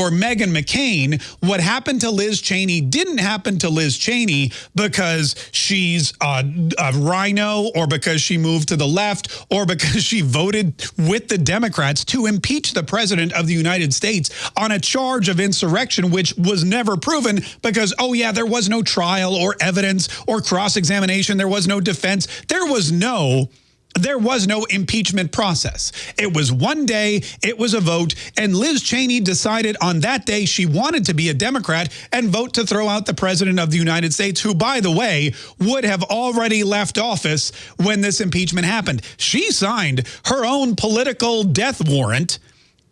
for Meghan McCain, what happened to Liz Cheney didn't happen to Liz Cheney because she's a, a RINO or because she moved to the left or because she voted with the Democrats to impeach the president of the United States on a charge of insurrection, which was never proven because, oh yeah, there was no trial or evidence or cross-examination. There was no defense. There was no there was no impeachment process. It was one day, it was a vote, and Liz Cheney decided on that day she wanted to be a Democrat and vote to throw out the president of the United States, who, by the way, would have already left office when this impeachment happened. She signed her own political death warrant,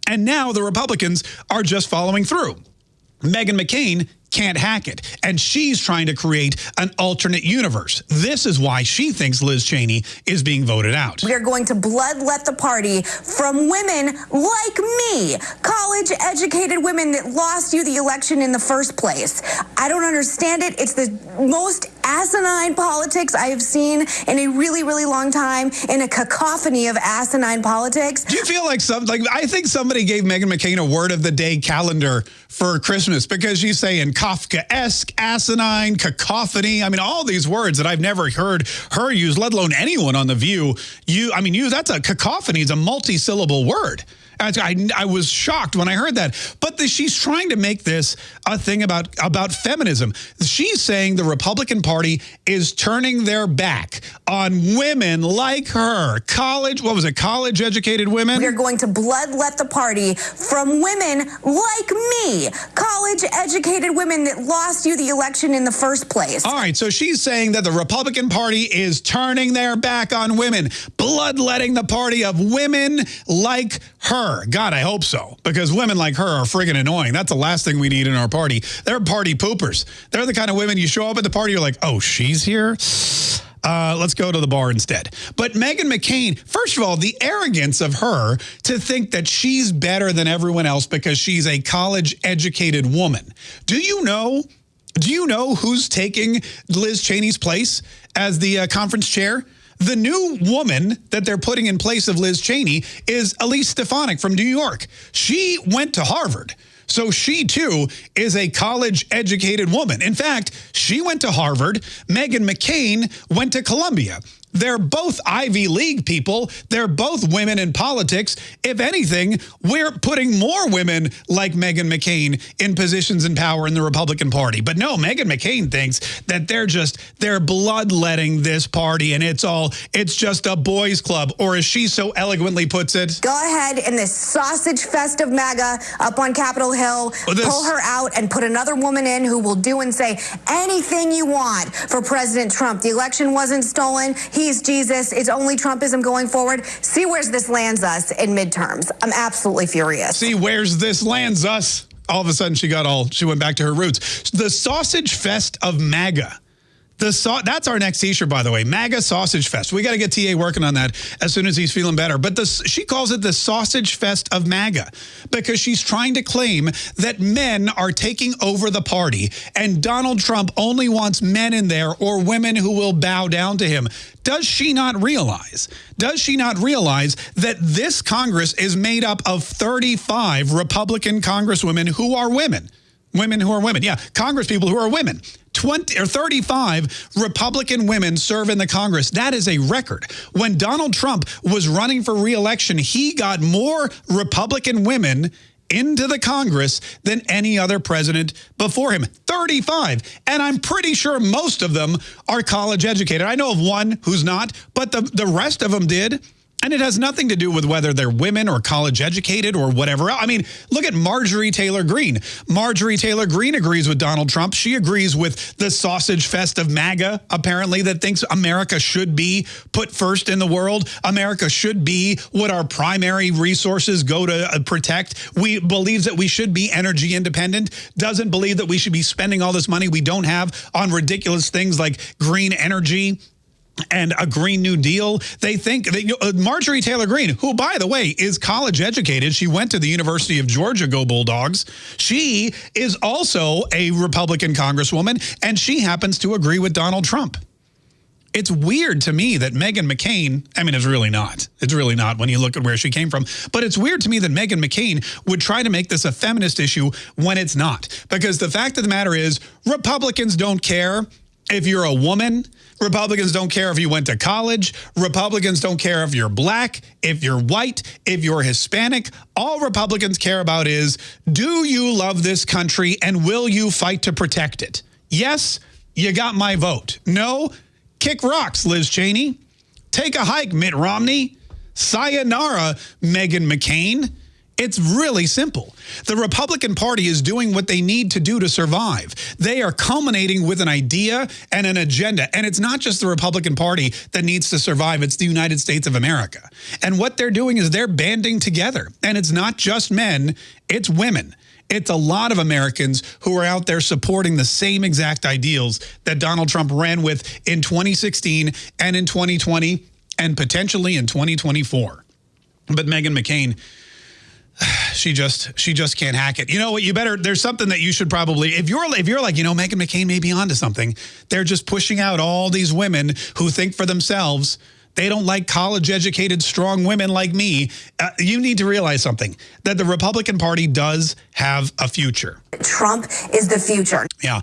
and now the Republicans are just following through. Meghan McCain can't hack it. And she's trying to create an alternate universe. This is why she thinks Liz Cheney is being voted out. We are going to bloodlet the party from women like me, college educated women that lost you the election in the first place. I don't understand it. It's the most asinine politics I have seen in a really, really long time in a cacophony of asinine politics. Do you feel like some, like, I think somebody gave Meghan McCain a word of the day calendar for Christmas because she's saying Kafkaesque, asinine, cacophony. I mean, all these words that I've never heard her use, let alone anyone on The View. You, I mean, you, that's a cacophony is a multi-syllable word. I, I was shocked when I heard that. But the, she's trying to make this a thing about, about feminism. She's saying the Republican Party is turning their back on women like her. College, what was it, college-educated women? We're going to bloodlet the party from women like me, college-educated women that lost you the election in the first place. All right, so she's saying that the Republican Party is turning their back on women, bloodletting the party of women like her her. God, I hope so. Because women like her are friggin' annoying. That's the last thing we need in our party. They're party poopers. They're the kind of women you show up at the party, you're like, oh, she's here? Uh, let's go to the bar instead. But Meghan McCain, first of all, the arrogance of her to think that she's better than everyone else because she's a college-educated woman. Do you know, do you know who's taking Liz Cheney's place as the uh, conference chair? The new woman that they're putting in place of Liz Cheney is Elise Stefanik from New York. She went to Harvard. So she, too, is a college-educated woman. In fact, she went to Harvard. Meghan McCain went to Columbia. They're both Ivy League people. They're both women in politics. If anything, we're putting more women like Meghan McCain in positions in power in the Republican Party. But no, Meghan McCain thinks that they're just, they're bloodletting this party and it's all, it's just a boys club. Or as she so eloquently puts it. Go ahead in this sausage fest of MAGA up on Capitol Hill, pull her out and put another woman in who will do and say anything you want for President Trump. The election wasn't stolen. He's Jesus. It's only Trumpism going forward. See where this lands us in midterms. I'm absolutely furious. See where's this lands us. All of a sudden, she got all, she went back to her roots. The sausage fest of MAGA the that's our next t-shirt, by the way. MAGA Sausage Fest. We got to get TA working on that as soon as he's feeling better. But she calls it the Sausage Fest of MAGA because she's trying to claim that men are taking over the party and Donald Trump only wants men in there or women who will bow down to him. Does she not realize, does she not realize that this Congress is made up of 35 Republican congresswomen who are women? Women who are women. Yeah, Congress people who are women. 20 or 35 Republican women serve in the Congress. That is a record. When Donald Trump was running for reelection, he got more Republican women into the Congress than any other president before him. 35. And I'm pretty sure most of them are college educated. I know of one who's not, but the, the rest of them did. And it has nothing to do with whether they're women or college educated or whatever. I mean, look at Marjorie Taylor Greene. Marjorie Taylor Greene agrees with Donald Trump. She agrees with the sausage fest of MAGA, apparently, that thinks America should be put first in the world. America should be what our primary resources go to uh, protect. We believes that we should be energy independent, doesn't believe that we should be spending all this money we don't have on ridiculous things like green energy and a Green New Deal. They think that you know, uh, Marjorie Taylor Greene, who, by the way, is college educated. She went to the University of Georgia, go Bulldogs. She is also a Republican congresswoman, and she happens to agree with Donald Trump. it's weird to me that Meghan McCain, I mean, it's really not. It's really not when you look at where she came from. But it's weird to me that Meghan McCain would try to make this a feminist issue when it's not. Because the fact of the matter is, Republicans don't care if you're a woman. Republicans don't care if you went to college. Republicans don't care if you're black, if you're white, if you're Hispanic. All Republicans care about is, do you love this country and will you fight to protect it? Yes, you got my vote. No, Kick rocks, Liz Cheney. Take a hike, Mitt Romney. Sayonara, Meghan McCain. It's really simple. The Republican Party is doing what they need to do to survive. They are culminating with an idea and an agenda. And it's not just the Republican Party that needs to survive, it's the United States of America. And what they're doing is they're banding together. And it's not just men, it's women. It's a lot of Americans who are out there supporting the same exact ideals that Donald Trump ran with in 2016 and in 2020 and potentially in 2024. But Meghan McCain, she just she just can't hack it. You know what? You better. There's something that you should probably if you're if you're like you know Meghan McCain may be onto something. They're just pushing out all these women who think for themselves they don't like college educated, strong women like me. Uh, you need to realize something that the Republican Party does have a future. Trump is the future. Yeah.